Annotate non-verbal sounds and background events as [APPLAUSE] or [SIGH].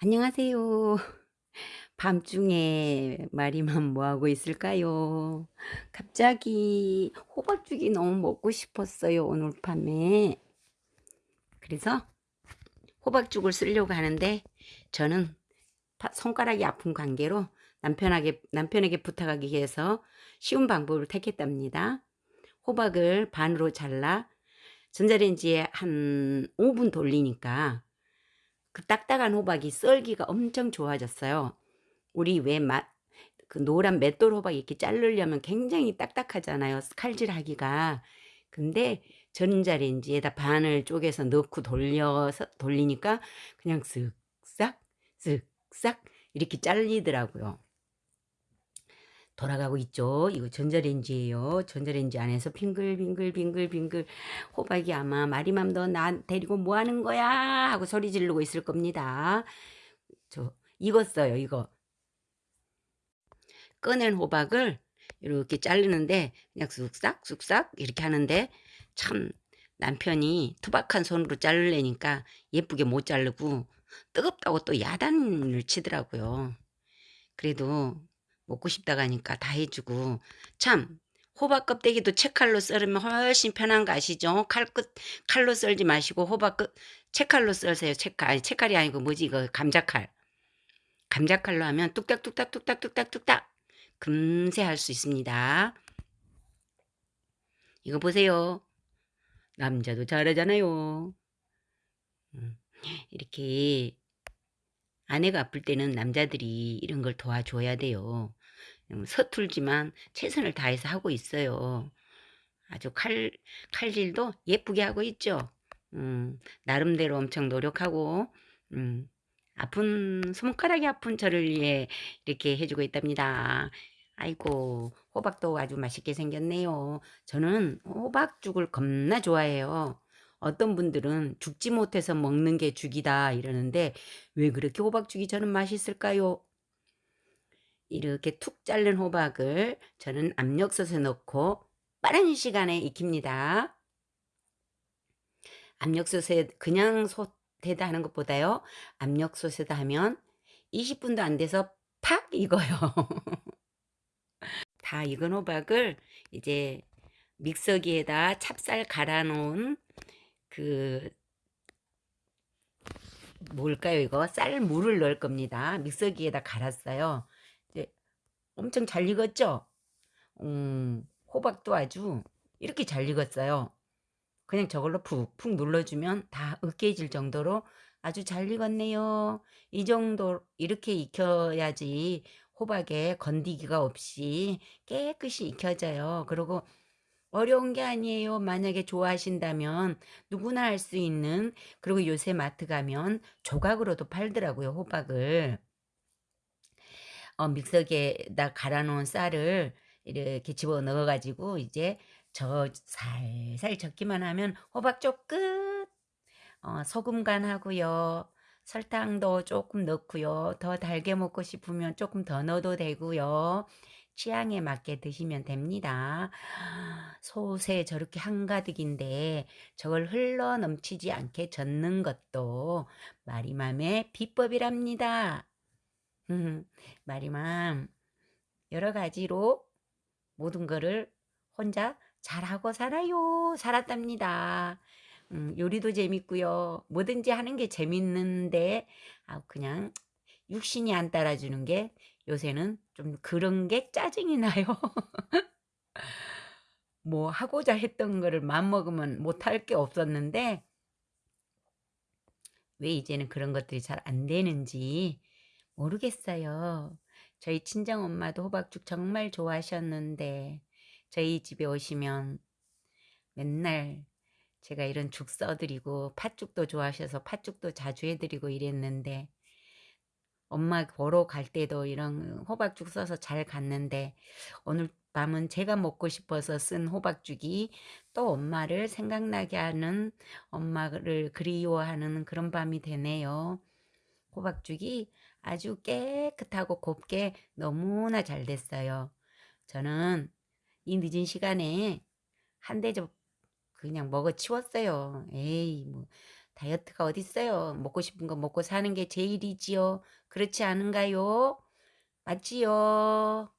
안녕하세요. 밤중에 마리만 뭐하고 있을까요? 갑자기 호박죽이 너무 먹고 싶었어요, 오늘 밤에. 그래서 호박죽을 쓰려고 하는데 저는 손가락이 아픈 관계로 남편에게, 남편에게 부탁하기 위해서 쉬운 방법을 택했답니다. 호박을 반으로 잘라 전자레인지에 한 5분 돌리니까 그 딱딱한 호박이 썰기가 엄청 좋아졌어요. 우리 왜 맛, 그 노란 맷돌 호박 이렇게 자르려면 굉장히 딱딱하잖아요. 칼질하기가. 근데 전자레인지에다 반을 쪼개서 넣고 돌려서 돌리니까 그냥 쓱싹 쓱싹 이렇게 잘리더라고요. 돌아가고 있죠. 이거 전자레인지예요. 전자레인지 안에서 빙글빙글빙글빙글 호박이 아마 마리맘 너 나 데리고 뭐 하는 거야 하고 소리 지르고 있을 겁니다. 저 익었어요. 이거 꺼낸 호박을 이렇게 자르는데 그냥 쑥싹 쑥싹 이렇게 하는데 참 남편이 투박한 손으로 자르려니까 예쁘게 못 자르고 뜨겁다고 또 야단을 치더라고요. 그래도 먹고 싶다고 하니까 다 해주고 참 호박 껍데기도 채칼로 썰으면 훨씬 편한 거 아시죠? 칼끝 칼로 썰지 마시고 호박 끝 채칼로 썰세요. 채칼 아니 채칼이 아니고 뭐지 이거 감자칼. 감자칼로 하면 뚝딱뚝딱 뚝딱뚝딱 뚝딱 금세 할 수 있습니다. 이거 보세요. 남자도 잘하잖아요. 음, 이렇게 아내가 아플 때는 남자들이 이런 걸 도와줘야 돼요. 음, 서툴지만 최선을 다해서 하고 있어요. 아주 칼, 칼질도 예쁘게 하고 있죠. 음, 나름대로 엄청 노력하고, 음, 아픈, 손가락이 아픈 저를 위해 이렇게 해주고 있답니다. 아이고, 호박도 아주 맛있게 생겼네요. 저는 호박죽을 겁나 좋아해요. 어떤 분들은 죽지 못해서 먹는 게 죽이다 이러는데 왜 그렇게 호박죽이 저는 맛있을까요? 이렇게 툭 자른 호박을 저는 압력솥에 넣고 빠른 시간에 익힙니다. 압력솥에 그냥 솥에다 하는 것보다요. 압력솥에다 하면 20분도 안 돼서 팍 익어요. [LAUGHS] 다 익은 호박을 이제 믹서기에다 찹쌀 갈아 놓은 그 뭘까요 이거 쌀물을 넣을 겁니다. 믹서기에다 갈았어요. 엄청 잘 익었죠? 음, 호박도 아주 이렇게 잘 익었어요. 그냥 저걸로 푹푹 눌러주면 다 으깨질 정도로 아주 잘 익었네요. 이 정도 이렇게 익혀야지 호박에 건디기가 없이 깨끗이 익혀져요. 그리고 어려운 게 아니에요. 만약에 좋아하신다면 누구나 할 수 있는 그리고 요새 마트 가면 조각으로도 팔더라고요. 호박을. 어, 믹서기에다 갈아 놓은 쌀을 이렇게 집어 넣어 가지고 이제 저 살살 젓기만 하면 호박쪽 끝. 어, 소금 간하고요. 설탕도 조금 넣고요. 더 달게 먹고 싶으면 조금 더 넣어도 되고요. 취향에 맞게 드시면 됩니다. 솥에 저렇게 한가득인데 저걸 흘러 넘치지 않게 젓는 것도 마리맘의 비법이랍니다. 마리맘 여러 가지로 모든 거를 혼자 잘하고 살아요. 살았답니다. 음, 요리도 재밌고요. 뭐든지 하는 게 재밌는데 아, 그냥 육신이 안 따라주는 게 요새는 좀 그런 게 짜증이 나요. [LAUGHS] 뭐 하고자 했던 거를 맘먹으면 못할 게 없었는데 왜 이제는 그런 것들이 잘 안 되는지 모르겠어요. 저희 친정엄마도 호박죽 정말 좋아하셨는데 저희 집에 오시면 맨날 제가 이런 죽 써드리고 팥죽도 좋아하셔서 팥죽도 자주 해드리고 이랬는데 엄마 보러 갈 때도 이런 호박죽 써서 잘 갔는데 오늘 밤은 제가 먹고 싶어서 쓴 호박죽이 또 엄마를 생각나게 하는 엄마를 그리워하는 그런 밤이 되네요. 호박죽이 아주 깨끗하고 곱게 너무나 잘 됐어요. 저는 이 늦은 시간에 한 대접 그냥 먹어 치웠어요. 에이 뭐 다이어트가 어딨어요. 먹고 싶은 거 먹고 사는 게 제일이지요. 그렇지 않은가요? 맞지요?